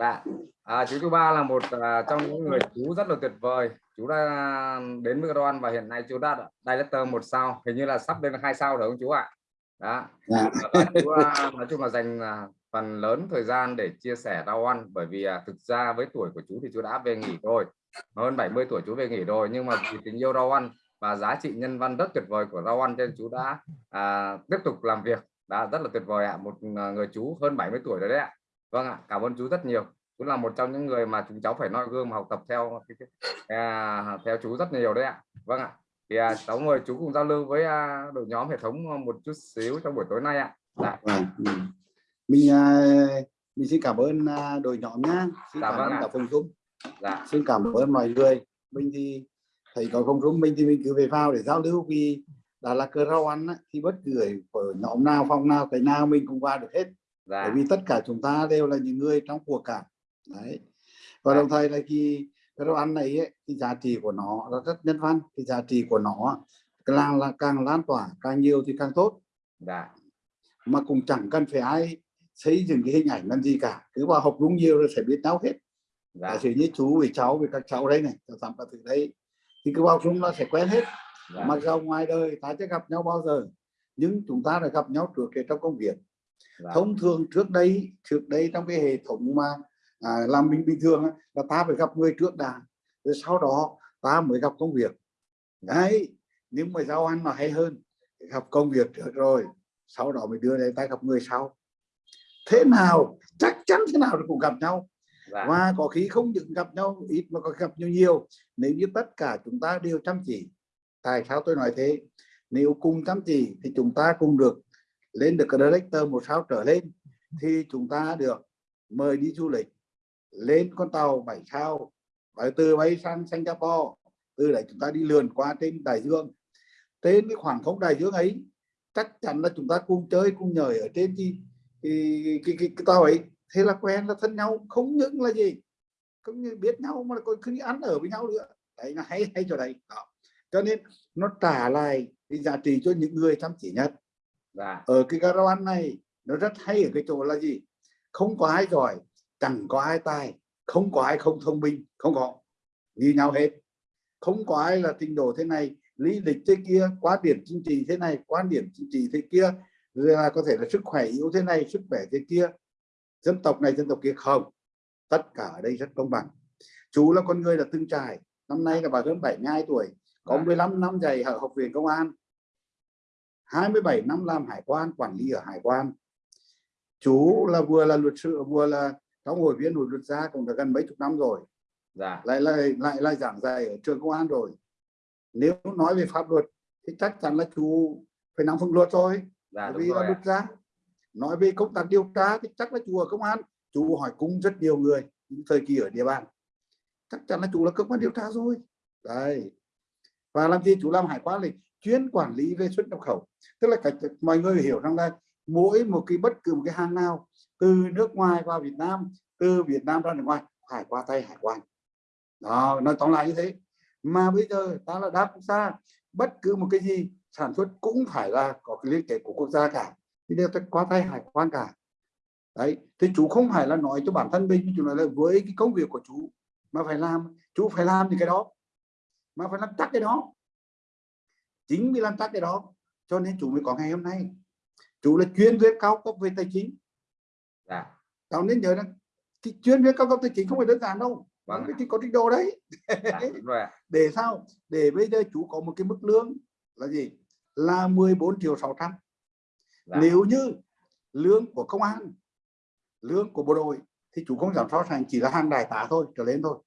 dạ. À, chú chú ba là một à, trong những người chú rất là tuyệt vời. Chú đã đến với Ron và hiện nay chú đã director một sao. Hình như là sắp lên hai sao rồi không chú ạ? Đó. Dạ. chú à, nói chung là dành à, phần lớn thời gian để chia sẻ rau ăn. Bởi vì à, thực ra với tuổi của chú thì chú đã về nghỉ rồi. Hơn 70 tuổi chú về nghỉ rồi. Nhưng mà vì tình yêu rau ăn và giá trị nhân văn rất tuyệt vời của rau ăn nên chú đã à, tiếp tục làm việc. Đã rất là tuyệt vời ạ. Một à, người chú hơn 70 tuổi rồi đấy ạ vâng ạ cảm ơn chú rất nhiều. Chú là một trong những người mà chúng cháu phải noi gương mà học tập theo à, theo chú rất nhiều đấy ạ. Vâng ạ thì à, cháu mời chú cùng giao lưu với à, đội nhóm hệ thống một chút xíu trong buổi tối nay ạ. Dạ. Vâng, ừ. mình à, mình xin cảm ơn à, đội nhóm nhá. Xin Dạ cảm vâng ơn cả phòng dung dạ. Xin cảm ơn mọi người. Mình thì thầy có không dung mình thì mình cứ về vào để giao lưu vì đã là cơ rau ăn á, thì bất cứ ở nhóm nào phòng nào cái nào mình cũng qua được hết bởi dạ vì tất cả chúng ta đều là những người trong cuộc cả. Đấy. Và Dạ. đồng thời là khi cái rau ăn này ấy, cái giá trị của nó là rất nhân văn cái giá trị của nó càng là càng lan tỏa càng nhiều thì càng tốt. Dạ. Mà cũng chẳng cần phải ai xây dựng cái hình ảnh làm gì cả cứ vào học đúng nhiều rồi sẽ biết nhau hết. Giả dạ sử như chú với cháu với các cháu đây này cháu tắm vào từ đây thì cứ vào súng nó sẽ quen hết. Dạ. Mặc dù ngoài đời ta chưa gặp nhau bao giờ nhưng chúng ta đã gặp nhau trước trong công việc dạ thông thường trước đây trước đây trong cái hệ thống mà à, làm mình bình thường là ta phải gặp người trước đã rồi sau đó ta mới gặp công việc. Đấy nhưng mà giao ăn nó hay hơn gặp công việc trước rồi sau đó mới đưa đến ta gặp người sau. Thế nào chắc chắn thế nào cũng gặp nhau. Dạ và có khi không những gặp nhau ít mà có gặp nhau nhiều. Nếu như tất cả chúng ta đều chăm chỉ tại sao tôi nói thế? Nếu cùng chăm chỉ thì chúng ta cùng được lên được cái director một sao trở lên thì chúng ta được mời đi du lịch lên con tàu bảy sao và từ bay sang Singapore từ đấy chúng ta đi lượn qua trên đại dương. Trên cái khoảng không đại dương ấy chắc chắn là chúng ta cùng chơi cùng nhời ở trên cái cái, cái, cái, cái tàu ấy. Thế là quen là thân nhau không những là gì không như biết nhau mà còn cứ ăn ở với nhau nữa. Đấy là hay hay chỗ đấy. Đó. cho nên nó trả lại cái giá trị cho những người chăm chỉ nhất dạ ở cái caravan này nó rất hay ở cái chỗ là gì? Không có ai giỏi chẳng có ai tài không có ai không thông minh không có. Như nhau hết. Không có ai là trình độ thế này lý lịch thế kia quan điểm chính trị thế này quan điểm chính trị thế kia rồi là có thể là sức khỏe yếu thế này sức khỏe thế kia. Dân tộc này dân tộc kia không. Tất cả ở đây rất công bằng. Chú là con người là từng trải. Năm nay là bà hơn 72 tuổi có Dạ. 15 năm dạy ở học viện công an 27 năm làm hải quan quản lý ở hải quan. Chú là vừa là luật sư vừa là trong hội viên hội luật gia cũng đã gần mấy chục năm rồi. Dạ. Lại lại lại lại giảng dạy ở trường công an rồi. Nếu nói về pháp luật thì chắc chắn là chú phải nắm vững luật rồi. Dạ vì là luật gia. Nói về công tác điều tra thì chắc là chú ở công an chú hỏi cung rất nhiều người những thời kỳ ở địa bàn. Chắc chắn là chú là cơ quan điều tra rồi. Đấy. Và làm gì chú làm hải quan thì chuyên quản lý về xuất nhập khẩu. Tức là cả mọi người hiểu rằng là mỗi một cái bất cứ một cái hàng nào từ nước ngoài vào Việt Nam, từ Việt Nam ra nước ngoài, phải qua tay hải quan. Đó, nói tóm lại như thế. Mà bây giờ ta là đa quốc gia bất cứ một cái gì sản xuất cũng phải là có cái liên kết của quốc gia cả. Thì đều phải qua tay hải quan cả. Đấy, thì chú không phải là nói cho bản thân mình, chú nói là với cái công việc của chú, mà phải làm, chú phải làm những cái đó, mà phải làm chắc cái đó chính vì làm chắc cái đó cho nên chú mới có ngày hôm nay. Chú là chuyên viên cao cấp về tài chính. Dạ. Cháu nên nhớ rằng cái chuyên viên cao cấp tài chính không phải đơn giản đâu Vâng cái có trình độ đấy. Dạ rồi để sao? Để bây giờ chú có một cái mức lương là gì? Là 14 triệu 600 dạ. Nếu như lương của công an lương của bộ đội thì chú không giảm so sánh chỉ là hàng đại tá thôi trở lên thôi.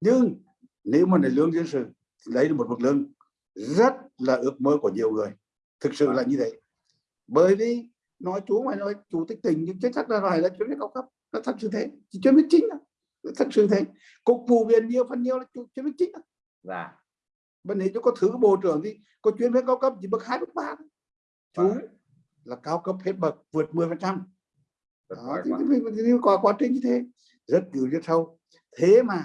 Nhưng nếu mà là lương dân sự đấy là một mức lương rất là ước mơ của nhiều người. Thực sự là như thế. Bởi vì nói chú mày nói chủ tịch tỉnh nhưng chắc chắn là phải là chuyên viên cao cấp. Nó thật sự thế. Chỉ chuyên viên chính. Nó thật sự thế. Cục vụ viện nhiều phần nhiều là chuyên viên chính dạ. Bên này chú có thứ bộ trưởng thì có chuyên viên cao cấp chỉ bậc hai bậc ba chú Vâng. là cao cấp hết bậc vượt 10 phần trăm. Quá. quá trình như thế. Rất cứu rất sâu. Thế mà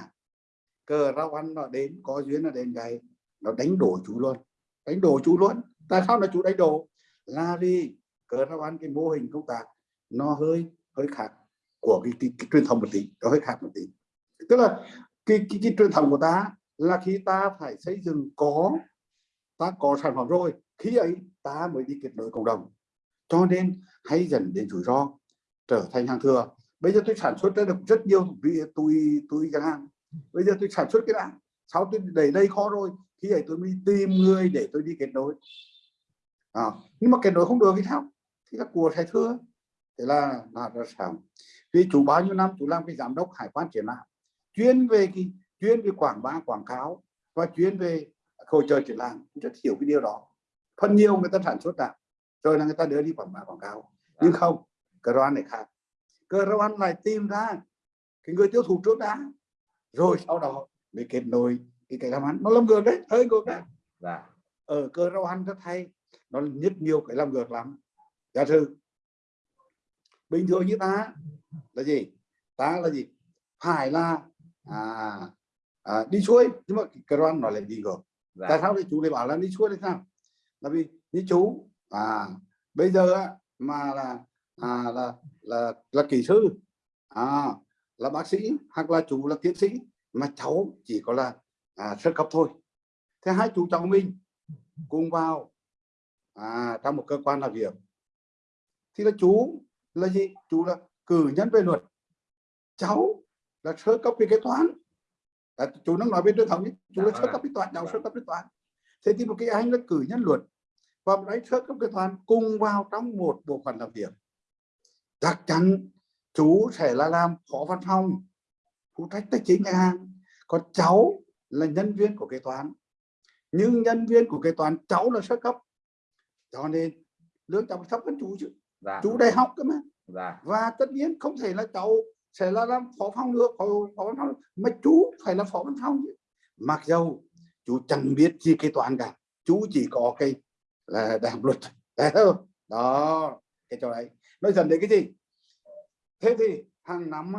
cờ rau ăn nó đến có duyên nó đến gầy nó đánh đổ chú luôn. Đánh đổ chú luôn. Tại sao là chú đánh đổ? Là vì cờ nó ăn cái mô hình công tác nó hơi hơi khác của cái, cái, cái truyền thống một tí. Nó hơi khác một tí. Tức là cái, cái, cái truyền thống của ta là khi ta phải xây dựng có ta có sản phẩm rồi khi ấy ta mới đi kết nối cộng đồng. Cho nên hay dần đến rủi ro trở thành hàng thừa. Bây giờ tôi sản xuất ra được rất nhiều vì tôi tôi chẳng hạn bây giờ tôi sản xuất cái đạn sau tôi đẩy đây khó rồi khi ấy tôi mới tìm người để tôi đi kết nối. À, nhưng mà kết nối không được thì sao? Thì các của thầy thưa. Thế là là ra sao? Vì chủ bao nhiêu năm chủ làm cái giám đốc hải quan triển lãm chuyên về cái chuyên về quảng bá quảng cáo và chuyên về hội trợ triển lãm rất hiểu cái điều đó. Phần nhiều người ta sản xuất ra rồi là người ta đưa đi quảng bá quảng cáo. Nhưng không cơ quan này khác. Cơ quan này tìm ra cái người tiêu thụ trước đã rồi sau đó mới kết nối cái cái làm ăn nó làm ngược đấy hơi ngược đấy. Dạ. ở cơ quan rất hay nó nhất nhiều cái làm ngược lắm. Giả sử bình thường như ta là gì? Ta là gì? Phải là à, à, đi xuôi nhưng mà cái đoan nói là đi ngược. Dạ. tại sao thì chú lại bảo là đi xuôi thì sao? Là vì như chú à bây giờ mà là à, là là là kỹ sư à, là bác sĩ hoặc là chú là tiến sĩ mà cháu chỉ có là à, sơ cấp thôi. Thế hai chú cháu mình cùng vào à, trong một cơ quan làm việc. Thì là chú là gì? Chú là cử nhân về luật. Cháu là sơ cấp về kế toán. À, chú đang nói bên truyền thống ấy. chú là sơ cấp kế toán cháu sơ cấp kế toán. Thế thì một cái anh là cử nhân luật và một anh sơ cấp kế toán cùng vào trong một bộ phận làm việc. Chắc chắn chú sẽ là làm phó văn phòng phụ trách tài chính ngân hàng. Còn cháu là nhân viên của kế toán. Nhưng nhân viên của kế toán cháu là sơ cấp. Cho nên lương cháu thấp hơn chú chứ. Dạ. chú đại học cơ mà. Dạ. và tất nhiên không thể là cháu sẽ là làm phó phòng được phó, phó văn phòng mà chú phải là phó văn phòng chứ. Mặc dầu chú chẳng biết gì kế toán cả. Chú chỉ có cái là đại học luật đó cái chỗ đấy. Nói dần đến cái gì? Thế thì hàng năm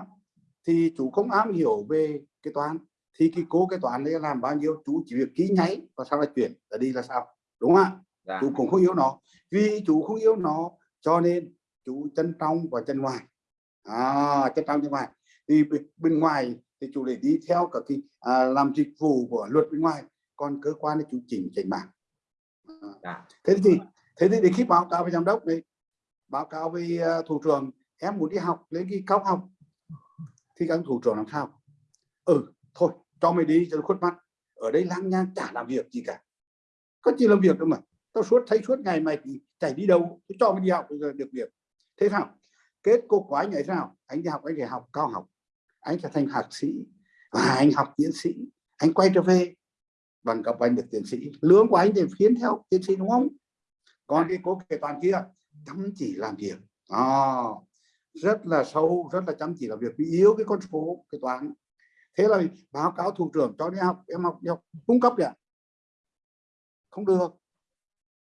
thì chú không am hiểu về cái toán thì cái cố cái toán đấy làm bao nhiêu? Chú chỉ việc ký nháy và sau là chuyển là đi là sao? Đúng không ạ? Dạ. chú cũng không yêu nó. Vì chú không yêu nó cho nên chú chân trong và chân ngoài à, chân trong chân ngoài thì bên ngoài thì chú để đi theo cả cái à, làm dịch vụ của luật bên ngoài còn cơ quan thì chú chỉnh chỉnh bảng. À. dạ. thế thì thế thì để khi báo cáo với giám đốc này báo cáo với uh, thủ trưởng em muốn đi học lấy cái cao học thì các thủ trưởng làm sao? Ừ thôi cho mày đi cho nó khuất mắt. Ở đây lang nhang chả làm việc gì cả. Có chỉ làm việc đâu mà. Tao suốt thấy suốt ngày mày chạy đi đâu tôi cho mày đi học được việc. Thế sao kết cục của anh ấy sao anh đi học anh phải học cao học. Anh trở thành học sĩ và anh học tiến sĩ. Anh quay trở về bằng cấp anh được tiến sĩ. Lương của anh thì khiến theo tiến sĩ đúng không? Còn cái cố kế toàn kia chăm chỉ làm việc. À, rất là sâu rất là chăm chỉ làm việc. Vì yếu cái con số cái toán thế là báo cáo thủ trưởng cho đi học em học đi học cung cấp ạ không được.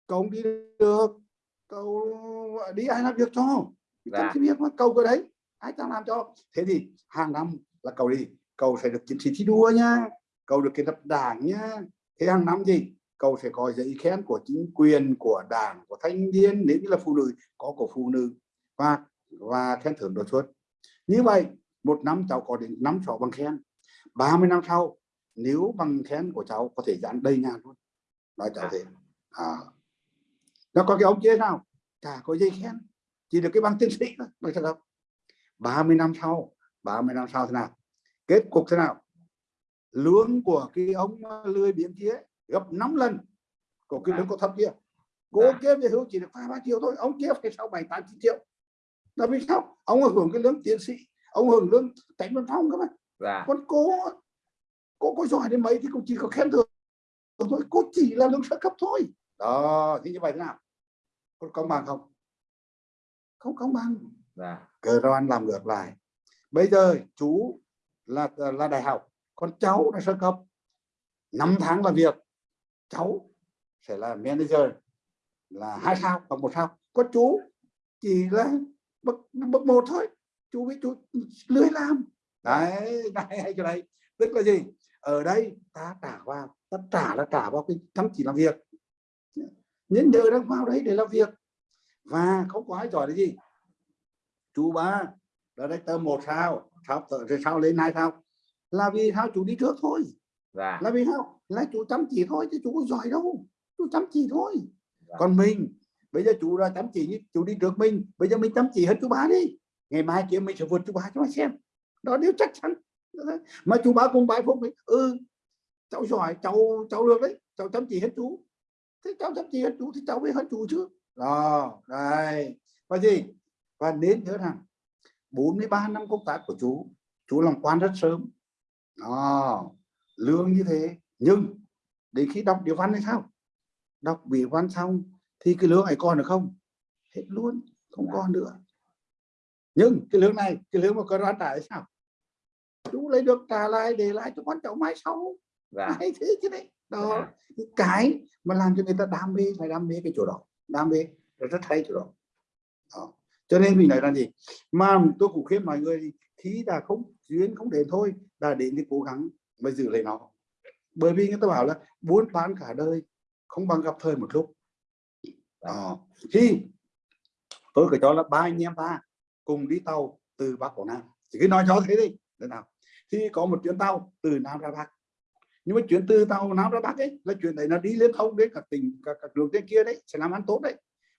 Cậu không đi được. Cậu đi ai làm việc cho? Dạ. cái việc mà cầu cái đấy. Ai ta làm cho? Thế thì hàng năm là cầu đi. Cầu sẽ được chiến sĩ thi đua nha. Cầu được cái lập đảng nha. Thế hàng năm gì? Cầu sẽ có giấy khen của chính quyền của đảng của thanh niên nếu như là phụ nữ có của phụ nữ. Và và khen thưởng đột xuất. Như vậy một năm cháu có đến năm sáu bằng khen 30 năm sau nếu bằng khen của cháu có thể dán đầy nhà luôn. Nói cháu thế. À. nó có cái ông kia nào? Chả có dây khen. Chỉ được cái bằng tiến sĩ thôi nói thật không? 30 năm sau 30 năm sau thế nào? Kết cục thế nào? Lương của cái ông lười biếng kia gấp 5 lần của cái lương có thấp kia. Cô dạ. kia về hưu chỉ được vài ba triệu thôi ông kia phải sau bảy tám triệu. Là vì sao? Ông hưởng cái lương tiến sĩ ông hưởng lương tránh văn phòng cơ mà dạ. còn cô cô có giỏi đến mấy thì cũng chỉ có khen thưởng thôi. Cô chỉ là lương sơ cấp thôi. Đó thì như vậy thế nào? Có công bằng không? Không công bằng. Dạ. cờ ron làm ngược lại. Bây giờ chú là là đại học con cháu là sơ cấp. 5 tháng làm việc cháu sẽ là manager. Là hai sao hoặc một sao. Có chú chỉ là bậc bậc một thôi. Chú với chú lười làm đấy này hay chỗ này tức là gì? Ở đây ta trả vào ta trả là trả vào cái chăm chỉ làm việc. Nhân nhờ đang vào đấy để làm việc. Và không có ai giỏi là gì? Chú ba director một sao sao rồi sao lên hai sao? Là vì sao chú đi trước thôi. Dạ. Là vì sao? Là chú chăm chỉ thôi chứ chú có giỏi đâu. Chú chăm chỉ thôi. Dạ. còn mình bây giờ chú là chăm chỉ chú đi trước mình bây giờ mình chăm chỉ hết chú ba đi. Ngày mai kia mình sẽ vượt chú ba cho mà xem đó điều chắc chắn. Mà chú ba cùng bài phục ấy ừ cháu giỏi, cháu cháu được đấy, cháu chăm chỉ hết chú. Thế cháu chăm chỉ hết chú thì cháu mới hết chú chứ. Đó, đây. Và gì? Và nên nhớ rằng 43 năm công tác của chú chú làm quan rất sớm. Đó, lương như thế. Nhưng, đến khi đọc điều văn hay sao? Đọc bị văn xong thì cái lương ấy còn được không? Hết luôn, không còn nữa. Nhưng cái lương này, cái lương mà có ra trả sao? Chú lấy được trả lại để lại cho con cháu mai sau. Dạ. Hay thế chứ đấy. Đó. Cái cái mà làm cho người ta đam mê phải đam mê cái chỗ đó. Đam mê là rất hay chỗ đó. đó. Cho nên mình nói là gì? Mà tôi cũng khuyên mọi người thì là không duyên không đến thôi là đến thì cố gắng mới giữ lấy nó. Bởi vì người ta bảo là buôn bán cả đời không bằng gặp thời một lúc. Đó. thì tôi cứ cho là ba anh em ta cùng đi tàu từ bắc vào nam. Chỉ cứ nói cho thế đi. Thế nào thì có một chuyến tàu từ nam ra bắc. Nhưng mà chuyến từ tàu nam ra bắc ấy là chuyện đấy nó đi liên thông đến các tỉnh các, các đường trên kia đấy sẽ làm ăn tốt đấy.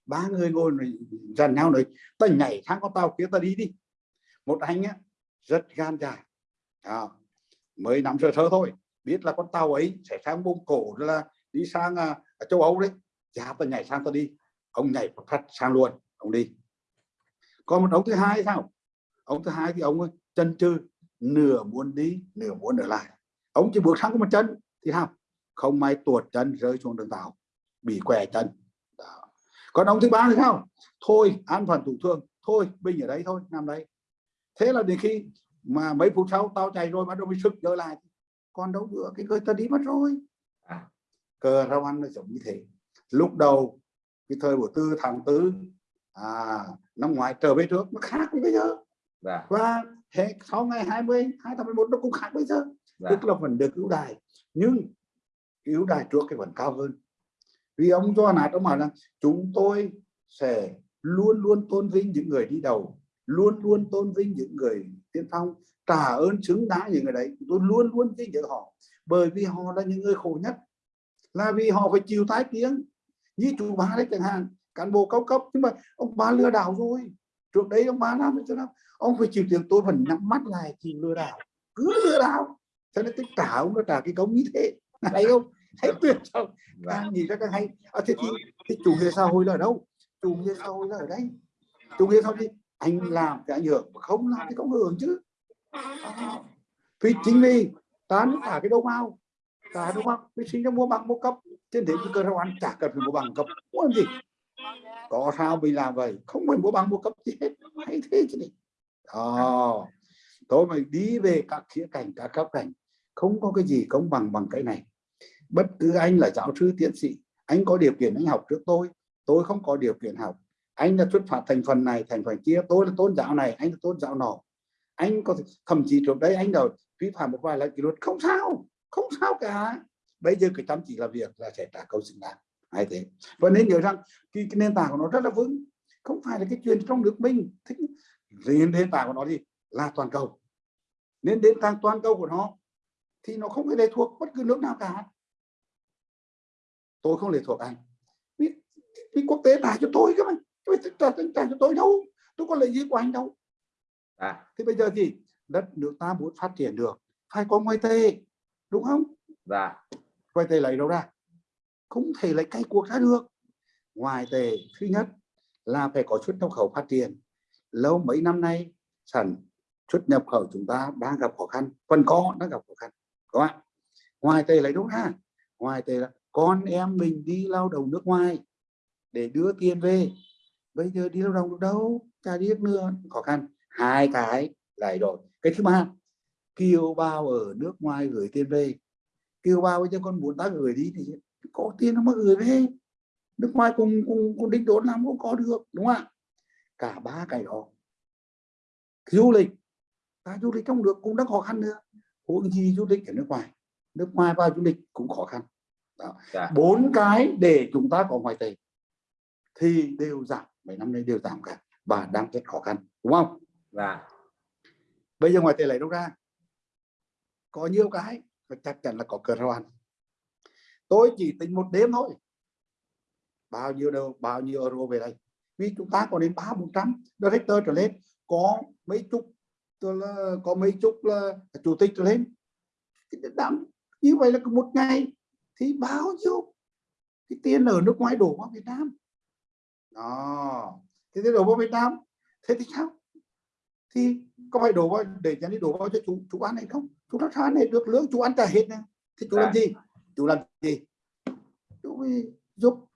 Ba người ngồi rồi dần nhau rồi ta nhảy sang con tàu kia ta đi đi. Một anh á rất gan dạ à, mới nắm sơ sơ thôi biết là con tàu ấy sẽ sang mông cổ là đi sang à, châu âu đấy. Dạ ta nhảy sang ta đi. Ông nhảy phát sang luôn ông đi. Còn một ông thứ hai sao? Ông thứ hai thì ông à, ơi, chân chừ nửa muốn đi nửa muốn ở lại. Ông chỉ bước sang có một chân thì sao không may tuột chân rơi xuống đường tàu bị què chân. Đó. còn ông thứ ba thì sao? Thôi an phận thủ thương. Thôi bình ở đây thôi nằm đây. Thế là đến khi mà mấy phút sau tao chạy rồi bắt đầu mới sức trở lại. Còn đâu nữa cái người ta đi mất rồi. À. cờ rau ăn nó giống như thế. Lúc đầu cái thời của tư tháng tư à, năm ngoái trở về trước nó khác với bây giờ. Dạ. Và hệ sau ngày 20 2011 nó cũng khác bây giờ. Dạ. Tức là vẫn được ưu đài nhưng ưu đài trước cái vẫn cao hơn. Vì ông cho nạt ông bảo rằng chúng tôi sẽ luôn luôn tôn vinh những người đi đầu luôn luôn tôn vinh những người tiên phong trả ơn xứng đáng những người đấy. Tôi luôn luôn vinh dự họ bởi vì họ là những người khổ nhất là vì họ phải chịu tái tiếng như chủ ba đấy chẳng hạn cán bộ cao cấp. Nhưng mà ông ba lừa đảo rồi trước đấy ông ba làm cho nào ông phải chịu tiền tôi vẫn nhắm mắt lại chịu lừa đảo. Cứ lừa đảo. Cho nên tôi trả ông nó trả cái công như thế. Hay không? Hay tuyệt không dạ. Càng nghĩ ra càng hay. À, thế thì, thì chủ nghĩa xã hội là ở đâu? Chủ nghĩa xã hội là ở đây. Chủ nghĩa xã hội thì anh làm thì ảnh hưởng mà không làm thì không hưởng chứ. À, vì chính vì ta nó trả cái đâu mau trả đâu mau vì sinh ra mua bằng mua cấp. Trên thế cái cơ rau ăn chả cần phải mua bằng cấp. Mua làm gì có sao mình làm vậy? Không phải mua bằng mua cấp gì hết. Hay thế chứ đi đó. Tôi phải đi về các khía cạnh, các cấp cảnh không có cái gì công bằng bằng cái này. Bất cứ anh là giáo sư, tiến sĩ, anh có điều kiện anh học trước tôi. Tôi không có điều kiện học. Anh là xuất phát thành phần này, thành phần kia. Tôi là tôn giáo này, anh là tôn giáo nọ. Anh có thậm chí trước đấy anh đâu vi phạm một vài lần kỷ luật. Không sao. Không sao cả. Bây giờ cái chăm chỉ làm việc là sẽ trả câu xứng đáng hay thế. Và nên nhớ rằng cái, cái nền tảng của nó rất là vững. Không phải là cái chuyện trong nước mình thích. Nền nền tảng của nó gì? Là toàn cầu. Nên nền tảng toàn cầu của nó thì nó không phải lệ thuộc bất cứ nước nào cả. Tôi không lệ thuộc anh vì, vì quốc tế trả cho tôi cơ mà. Trả, trả cho tôi đâu. Tôi có lợi gì của anh đâu. Dạ thì bây giờ thì đất nước ta muốn phát triển được. Phải có ngoại tệ. Đúng không? Dạ. Ngoại tệ lấy đâu ra không thể lấy cay cuộc ra được. Ngoài tề, thứ nhất là phải có xuất nhập khẩu phát triển. Lâu mấy năm nay, sản xuất nhập khẩu chúng ta đang gặp khó khăn phần có, đang gặp khó khăn các bạn ngoài tề lấy đúng ha? Ngoài tề là con em mình đi lao động nước ngoài để đưa tiền về. Bây giờ đi lao động được đâu? Chả đi nữa, khó khăn. Hai cái lại rồi cái thứ ba, kiều bao ở nước ngoài gửi tiền về. Kiều bao bây giờ con muốn ta gửi đi thì có tiền nó mới gửi về. Nước ngoài cùng cùng cùng đích đốn làm cũng có được đúng không ạ? Cả ba cái đó. Du lịch ta du lịch trong nước cũng đang khó khăn nữa. Huống gì du lịch ở nước ngoài. Nước ngoài vào du lịch cũng khó khăn. Đó. dạ. Bốn cái để chúng ta có ngoại tệ thì đều giảm. Mấy năm nay đều giảm cả và đang rất khó khăn đúng không? Dạ. Bây giờ ngoài tiền lấy đâu ra? Có nhiều cái và chắc chắn là có cờ rau ăn tôi chỉ tính một đêm thôi. Bao nhiêu đâu bao nhiêu euro về đây. Vì chúng ta có đến ba bốn trăm director trở lên có mấy chục là có mấy chục là chủ tịch trở lên. Đám như vậy là một ngày thì bao nhiêu? Cái tiền ở nước ngoài đổ vào Việt Nam. Đó. Thế thì đổ vào Việt Nam thế thì sao? Thì có phải đổ vào để nhà đi đổ vào cho chú chú ăn hay không? Chú nó ăn này được lương chú ăn cả hết nè. Thì chú làm gì chú làm gì? Chú giúp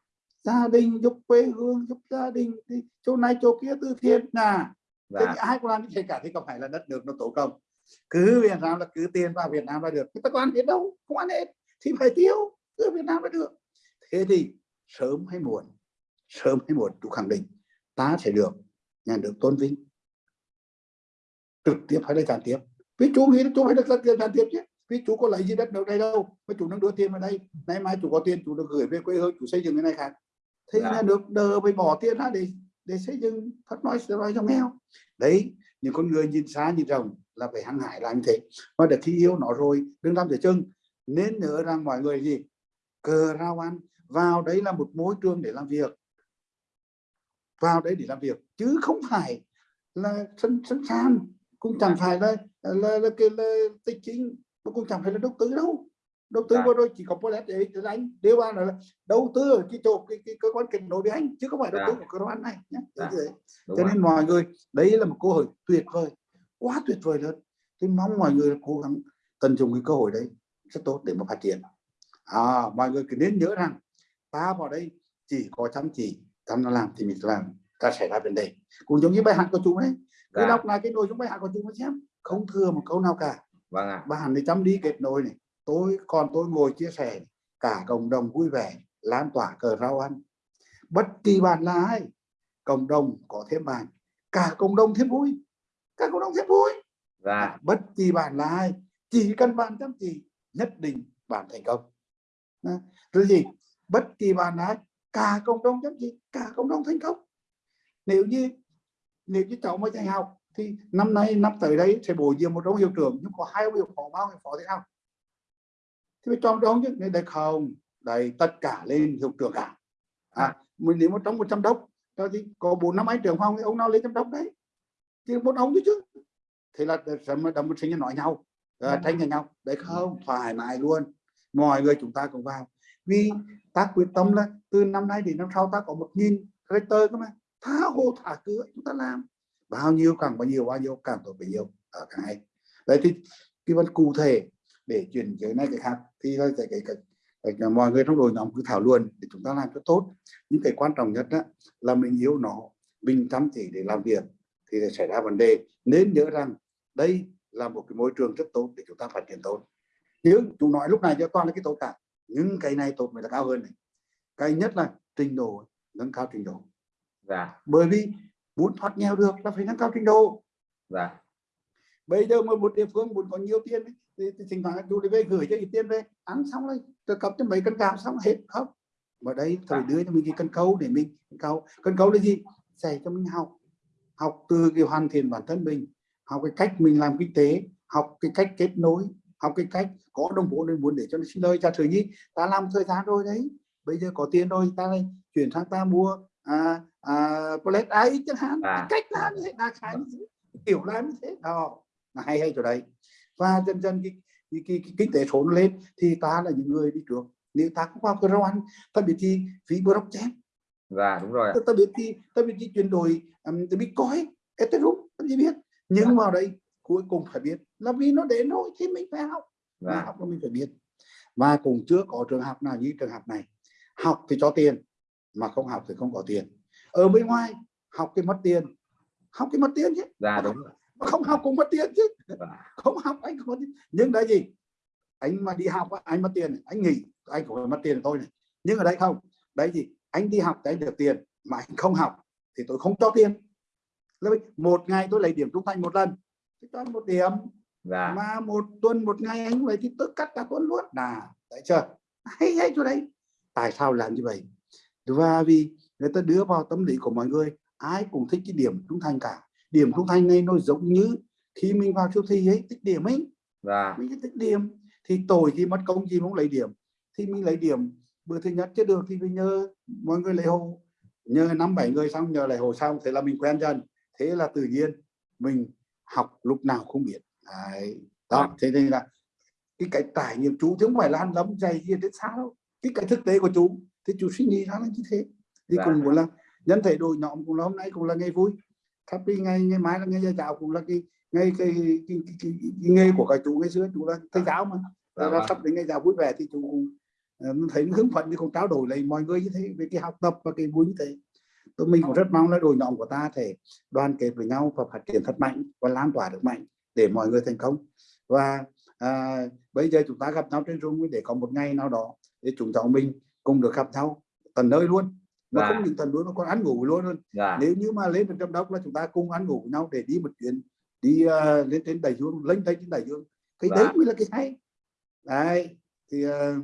gia đình giúp quê hương giúp gia đình. Thì chỗ này chỗ kia từ thiện à thế thì ai cũng làm như cả thì có phải là đất nước nó tổ công? Cứ Việt Nam là cứ tiền vào Việt Nam là được. Chúng ta có ăn hết đâu không ăn hết. Thì phải tiêu cứ Việt Nam là được. Thế thì sớm hay muộn sớm hay muộn chú khẳng định ta sẽ được nhà nước tôn vinh. Trực tiếp hay là gián tiếp? Vì chú nghĩ là chú phải được gián tiếp chứ vì chú có lấy gì đất nước đây đâu? Mà chú đang đưa tiền vào đây. Nay mai chủ có tiền chủ được gửi về quê hương chủ xây dựng cái này khác. Thế dạ. nhà nước đờ phải bỏ tiền ra để để xây dựng phát nói sẽ nói trong nghèo đấy những con người nhìn xa nhìn rộng là phải hăng hải làm như thế. Và để khi yêu nó rồi đừng làm giữa chân. Nên nhớ rằng mọi người gì? Cờ rao ăn. Vào đấy là một môi trường để làm việc. Vào đấy để làm việc. Chứ không phải là sân sân sàn. Cũng chẳng phải là là là, là, là, là tích chính cũng chẳng phải là đầu tư đâu. Đầu tư dạ. vừa rồi chỉ có Polet để anh điều ba là đầu tư ở cái chỗ cái, cái cơ quan kết nối với anh chứ không phải đầu tư dạ. của cơ quan này nhé. Dạ. cho nên mọi người đấy là một cơ hội tuyệt vời quá tuyệt vời luôn. Thì mong mọi người cố gắng tận dụng cái cơ hội đấy rất tốt để mà phát triển. À, mọi người cứ nên nhớ rằng ta vào đây chỉ có chăm chỉ chăm nó làm thì mình làm ta sẽ ra vấn đề cũng giống như bài hát của chúng đấy cứ đọc lại cái nội dung bài hát của chúng nó xem không thừa một câu nào cả vâng ạ. bạn thì chăm đi kết nối này. Tôi còn tôi ngồi chia sẻ cả cộng đồng vui vẻ lan tỏa cờ rau ăn. Bất kỳ bạn là ai cộng đồng có thêm bạn. Cả cộng đồng thêm vui. Cả cộng đồng thêm vui. Dạ. bất kỳ bạn là ai chỉ cần bạn chăm chỉ nhất định bạn thành công. Rồi gì? Bất kỳ bạn là ai cả cộng đồng chăm chỉ cả cộng đồng thành công. Nếu như nếu như cháu mới dạy học thì năm nay năm tới đây sẽ bổ nhiệm một ông hiệu trưởng nhưng có hai hiệu phó bao hiệu phó thế nào thì phải chọn đó chứ nên đây không? Đây tất cả lên hiệu trưởng cả à mình nếu mà trong một trăm đốc thì có bốn năm anh trưởng phòng thì ông nào lên trăm đốc đấy? Thì một ông chứ chứ. Thế là đâm một sinh nói nhau à, tranh nhau đấy không thoải mái luôn. Mọi người chúng ta cùng vào. Vì ta quyết tâm là từ năm nay đến năm sau ta có một nghìn rector cơ mà. Tha hồ thả cửa chúng ta làm bao nhiêu càng bao nhiêu bao nhiêu càng tốt bấy nhiêu. Ở càng hay. Đấy thì cái vấn cụ thể để chuyển cái này cái khác thì là cái, cái, cái, cái mọi người trong đội nhóm cứ thảo luận để chúng ta làm cho tốt. Những cái quan trọng nhất đó là mình yêu nó mình chăm chỉ để làm việc thì xảy ra vấn đề. Nên nhớ rằng đây là một cái môi trường rất tốt để chúng ta phát triển tốt. Nhưng chúng nói lúc này cho toàn là cái tốt cả nhưng cái này tốt mới là cao hơn này. Cái nhất là trình độ nâng cao trình độ. Dạ. bởi vì muốn thoát nghèo được là phải nâng cao trình độ. Dạ. bây giờ mà một địa phương muốn có nhiều tiền thì, thì thỉnh thoảng đi về gửi cho ít tiền về ăn xong rồi trợ cấp cho mấy cân gạo xong hết không. Mà đây thời đưa cho mình cái cân câu để mình câu. Cân câu là gì? Dạy cho mình học. Học từ cái hoàn thiện bản thân mình học cái cách mình làm kinh tế học cái cách kết nối học cái cách có đồng vốn nên muốn để cho nó xin lời. Cha sử nhi ta làm thời gian rồi đấy. Bây giờ có tiền rồi ta này chuyển sang ta mua à, à, Polet ai chẳng hạn à. cách làm như thế là khái như thế kiểu làm như thế. Đó. Là hay hay chỗ đấy. Và dần dần cái, cái, cái, cái kinh tế số lên thì ta là những người đi trước. Nếu ta không vào cơ quan ta biết thì phí blockchain dạ đúng rồi ta, ta biết thì ta biết thì chuyển đổi um, ta biết coi ethereum ta chỉ biết nhưng dạ. vào đây cuối cùng phải biết là vì nó đến rồi thì mình phải học. Dạ. học là mình phải biết. Và cùng chưa có trường học nào như trường học này. Học thì cho tiền mà không học thì không có tiền. Ở bên ngoài học cái mất tiền. Học cái mất tiền chứ. Dạ đúng rồi. Không học cũng mất tiền chứ. Không học anh không tiền. Nhưng đấy gì? Anh mà đi học anh mất tiền. Anh nghỉ anh cũng phải mất tiền thôi này. Nhưng ở đây không. Đấy gì anh đi học thì anh được tiền mà anh không học thì tôi không cho tiền. Một ngày tôi lấy điểm trung thành một lần. Cho một điểm. Dạ. mà một tuần một ngày anh lấy thì tôi cắt cả tuần luôn. Là đấy chưa? Hay hay chỗ đấy. Tại sao làm như vậy và vì người ta đưa vào tâm lý của mọi người ai cũng thích cái điểm trung thành cả. Điểm trung thành này nó giống như khi mình vào siêu thị ấy tích điểm ấy. Dạ. Mình tích điểm thì tội gì mất công gì không lấy điểm. Thì mình lấy điểm bữa thứ nhất chưa được thì mình nhờ mọi người lấy hồ nhờ năm bảy người xong nhờ lấy hồ xong thế là mình quen dần. Thế là tự nhiên mình học lúc nào không biết. Đấy. đó thế nên là cái cái trải nghiệm chú chứ không phải là ăn lắm dày gì đến xa đâu. Cái cái thực tế của chú thì chú suy nghĩ ra là như thế. Thì Dạ. cùng cũng là nhân thể đội nhóm cũng là hôm nay cũng là ngày vui. Thắp đi ngày ngày mai là ngày gia giáo cũng là cái ngày cái, cái, cái, cái, cái, cái nghề của các chú ngày xưa chú là thầy giáo mà. Dạ Rồi là vâng. sắp đến ngày giáo vui vẻ thì chú cũng ờ, thấy hứng phấn thì cũng trao đổi lại mọi người như thế về cái học tập và cái vui như thế. Tôi mình cũng rất mong là đội nhóm của ta thể đoàn kết với nhau và phát triển thật mạnh và lan tỏa được mạnh để mọi người thành công. Và à, bây giờ chúng ta gặp nhau trên Zoom để có một ngày nào đó để chúng cháu mình cùng được gặp nhau tận nơi luôn. Dạ. không những tận luôn nó còn ăn ngủ luôn luôn. Dạ nếu như mà lên được trong đốc là chúng ta cùng ăn ngủ với nhau để đi một chuyến đi ờ, lên trên đại dương lên trên đại dương. Cái Dạ. đấy mới là cái hay. Đấy thì ờ,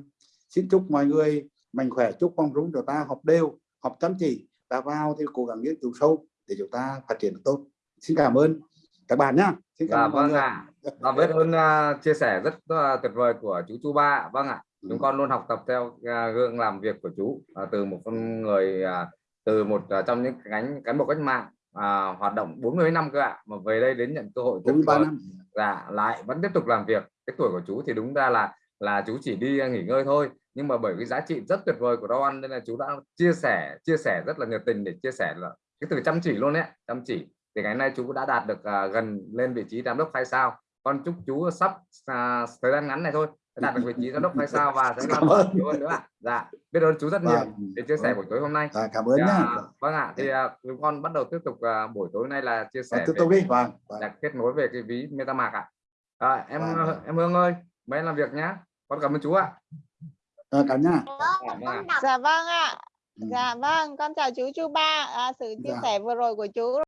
xin chúc mọi người mạnh khỏe chúc phong rung cho ta học đều học chăm chỉ. Ta vào thì cố gắng nghiên cứu sâu để chúng ta phát triển được tốt. Xin cảm ơn các bạn nhá. Xin cảm dạ ơn vâng ạ. Và biết ơn à, chia sẻ rất à, tuyệt vời của chú chú ba vâng ạ. Ừ. chúng con luôn học tập theo à, gương làm việc của chú à, từ một con người à, từ một à, trong những cánh cán bộ cách mạng à, hoạt động 40 năm cơ ạ mà về đây đến nhận cơ hội tuyệt 43 vời năm. Dạ lại vẫn tiếp tục làm việc. Cái tuổi của chú thì đúng ra là là chú chỉ đi nghỉ ngơi thôi. Nhưng mà bởi cái giá trị rất tuyệt vời của rau ăn nên là chú đã chia sẻ chia sẻ rất là nhiệt tình để chia sẻ là cái từ chăm chỉ luôn đấy chăm chỉ. Thì ngày nay chú đã đạt được à, gần lên vị trí giám đốc hai sao? Con chúc chú sắp à, thời gian ngắn này thôi đạt được vị trí giám đốc hai sao và sẽ ơn. nhiều hơn nữa ạ dạ biết ơn chú rất nhiều Vâng. để chia sẻ buổi tối hôm nay Dạ, cảm ơn nhá Dạ, vâng ạ thì à, chúng con bắt đầu tiếp tục à, buổi tối nay là chia sẻ tiếp về tục đi vâng, vâng. là kết nối về cái ví MetaMask ạ à, em Vâng. em Hương ơi mấy em làm việc nhá con cảm ơn chú ạ Ờ, cảm nhá Dạ, vâng ạ. Dạ vâng ạ. Ừ. Dạ vâng, con chào chú chú ba. À, sự chia Dạ. sẻ vừa rồi của chú